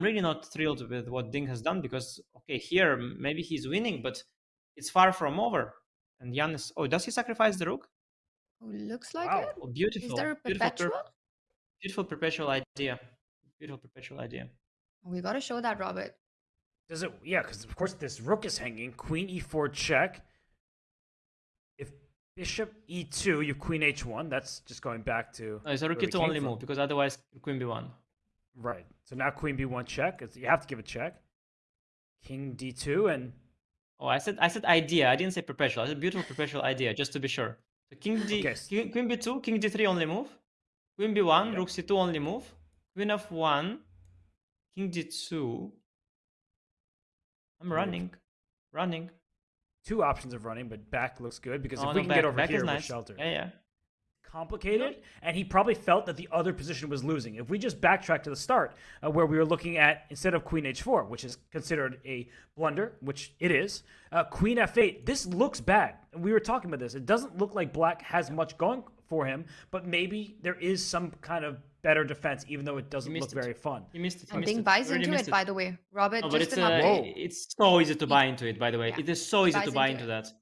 really not thrilled with what Ding has done because okay, here maybe he's winning, but it's far from over. And Jan is oh, does he sacrifice the rook? Oh, looks like Wow. it. Oh, beautiful. Is there a beautiful, per- perpetual? beautiful perpetual idea. Beautiful perpetual idea. We gotta show that, Robert. Does it? Yeah, because of course this rook is hanging. Queen e4 check. If bishop e2, you have queen h1. That's just going back to No, it's a rook where we to only from. move because otherwise queen b1. Right. So now queen b1 check. It's- You have to give a check. King d2 and Oh, I said I said idea. I didn't say perpetual. I said beautiful perpetual idea, just to be sure. So king d, Okay, king, queen b2, king d3 only move. Queen b1, Yeah. rook c2 only move. Queen f1, king d2. I'm running, running. two options of running, but back looks good because Oh, if no, we can back, get over here, is we're nice. sheltered. Yeah, yeah. Complicated, and he probably felt that the other position was losing. If we just backtrack to the start, uh, where we were looking at instead of queen h4, which is considered a blunder, which it is, uh, queen f8. This looks bad. We were talking about this. It doesn't look like black has much going for him, but maybe there is some kind of better defense, even though it doesn't look it. very fun. He missed it. He missed Ding it. buys into missed it, by the way. Robert, No, but just it's uh, it's so easy to buy into it. By the way, yeah, it is so easy to buy into into it. that.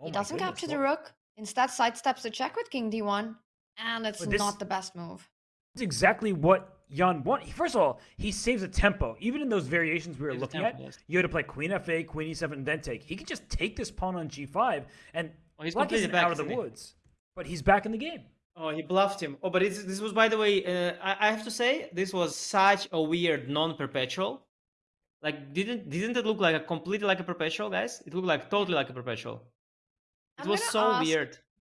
Oh he doesn't goodness, capture the rook. Instead, sidesteps the check with king d1. And it's this- not the best move. That's exactly what Jan want. First of all, he saves a tempo. Even in those variations we were Saves looking at, yes. you had to play queen f8, queen e7, and then take. He could just take this pawn on g5, and Oh, he's Black completely isn't back, out of the isn't he? woods. But he's back in the game. Oh, he bluffed him. Oh, but it's, this was, by the way, uh, I, I have to say, this was such a weird non-perpetual. Like, didn't didn't it look like a completely like a perpetual, guys? It looked like totally like a perpetual. It I'm was so weird.